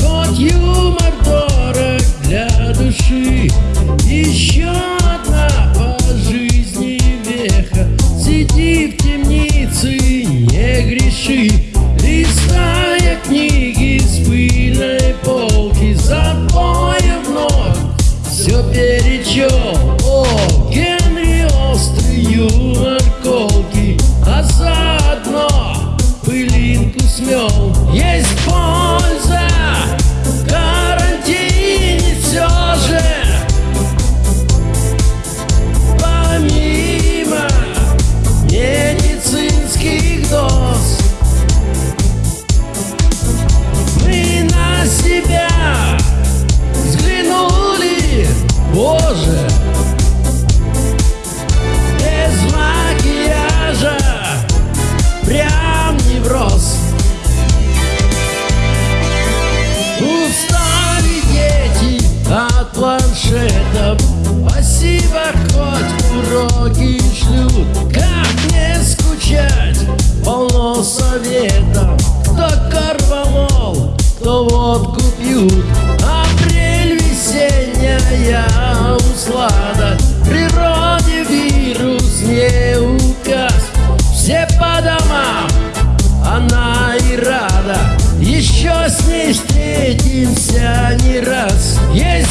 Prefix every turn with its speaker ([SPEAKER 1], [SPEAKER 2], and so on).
[SPEAKER 1] ход юмор дорог для души Еще одна по жизни веха Сиди в темнице, не греши. Листая книги с пыльной полки За боем вновь все перечел О, Генри острый юмор колки А заодно пылинку смел Есть боль уроки шлют Как не скучать, полно советов Кто корвалол, кто водку пьют. Апрель весенняя услада Природе вирус не указ Все по домам, она и рада. Еще с ней встретимся не раз. Есть